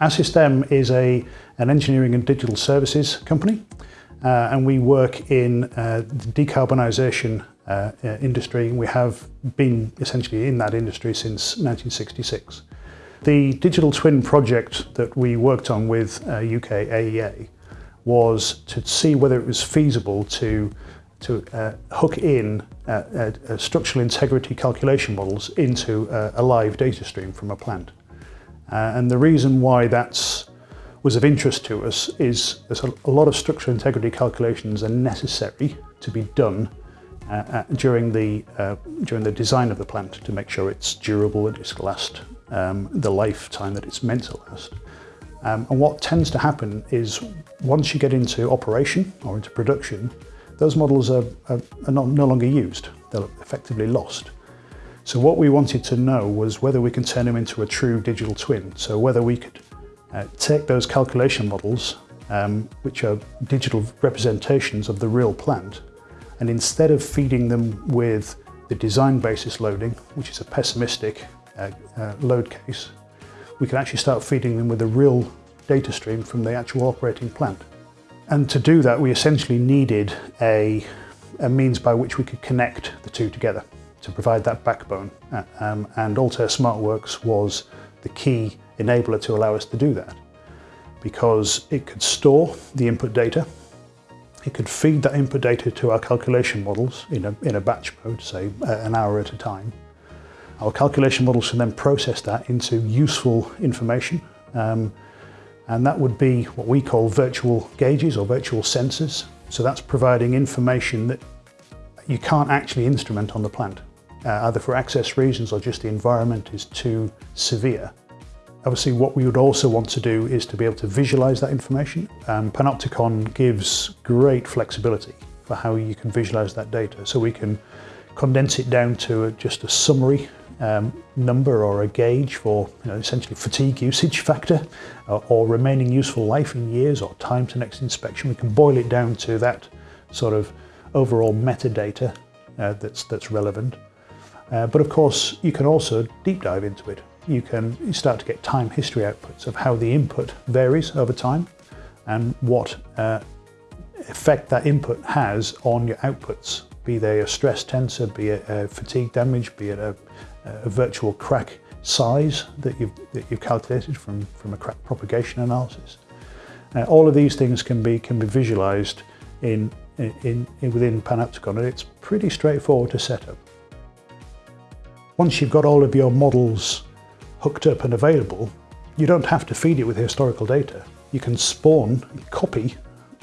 Assystem is a, an engineering and digital services company uh, and we work in uh, the decarbonisation uh, industry. We have been essentially in that industry since 1966. The digital twin project that we worked on with UK AEA was to see whether it was feasible to to uh, hook in uh, uh, structural integrity calculation models into a live data stream from a plant. Uh, and the reason why that's was of interest to us is there's a lot of structural integrity calculations are necessary to be done uh, uh, during the uh, during the design of the plant to make sure it's durable and it's last um, the lifetime that it's meant to last. Um, and what tends to happen is once you get into operation or into production, those models are, are, are not, no longer used. They're effectively lost. So what we wanted to know was whether we can turn them into a true digital twin. So whether we could uh, take those calculation models, um, which are digital representations of the real plant, and instead of feeding them with the design basis loading, which is a pessimistic uh, uh, load case, we can actually start feeding them with a real data stream from the actual operating plant. And to do that, we essentially needed a, a means by which we could connect the two together to provide that backbone. Uh, um, and Altair SmartWorks was the key enabler to allow us to do that because it could store the input data, it could feed that input data to our calculation models in a, in a batch mode, say uh, an hour at a time. Our calculation models can then process that into useful information um, and that would be what we call virtual gauges or virtual sensors. So that's providing information that you can't actually instrument on the plant uh, either for access reasons or just the environment is too severe. Obviously what we would also want to do is to be able to visualize that information. Um, Panopticon gives great flexibility for how you can visualize that data. So we can condense it down to a, just a summary um, number or a gauge for you know, essentially fatigue usage factor or, or remaining useful life in years or time to next inspection. We can boil it down to that sort of overall metadata uh, that's, that's relevant. Uh, but of course, you can also deep dive into it. You can start to get time history outputs of how the input varies over time and what uh, effect that input has on your outputs, be they a stress tensor, be it a fatigue damage, be it a, a virtual crack size that you've, that you've calculated from, from a crack propagation analysis. Uh, all of these things can be, can be visualized in, in, in, within Panopticon and it's pretty straightforward to set up. Once you've got all of your models hooked up and available, you don't have to feed it with historical data. You can spawn, copy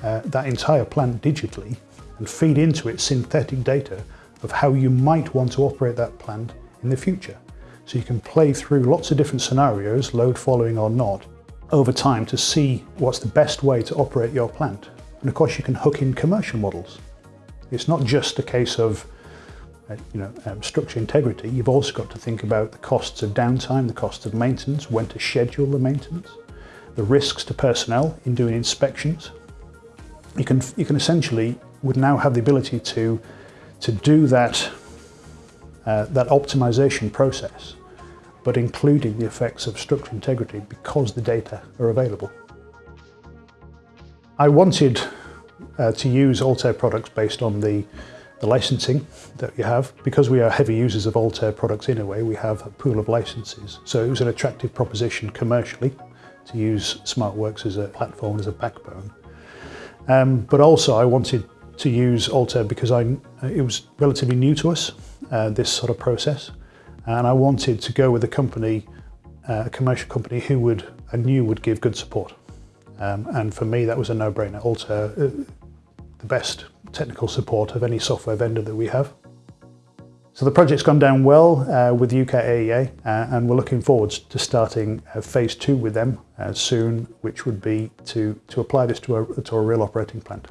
uh, that entire plant digitally and feed into it synthetic data of how you might want to operate that plant in the future. So you can play through lots of different scenarios, load following or not, over time to see what's the best way to operate your plant. And of course you can hook in commercial models. It's not just a case of you know, um, structure integrity, you've also got to think about the costs of downtime, the costs of maintenance, when to schedule the maintenance, the risks to personnel in doing inspections. You can, you can essentially, would now have the ability to, to do that, uh, that optimization process, but including the effects of structure integrity because the data are available. I wanted uh, to use Altair products based on the the licensing that you have. Because we are heavy users of Altair products in a way, we have a pool of licenses. So it was an attractive proposition commercially to use SmartWorks as a platform, as a backbone. Um, but also I wanted to use Altair because I, it was relatively new to us, uh, this sort of process. And I wanted to go with a company, uh, a commercial company who would, I knew would give good support. Um, and for me, that was a no-brainer. Altair, uh, the best technical support of any software vendor that we have. So the project's gone down well uh, with UK AEA uh, and we're looking forward to starting uh, phase two with them uh, soon, which would be to, to apply this to a, to a real operating plant.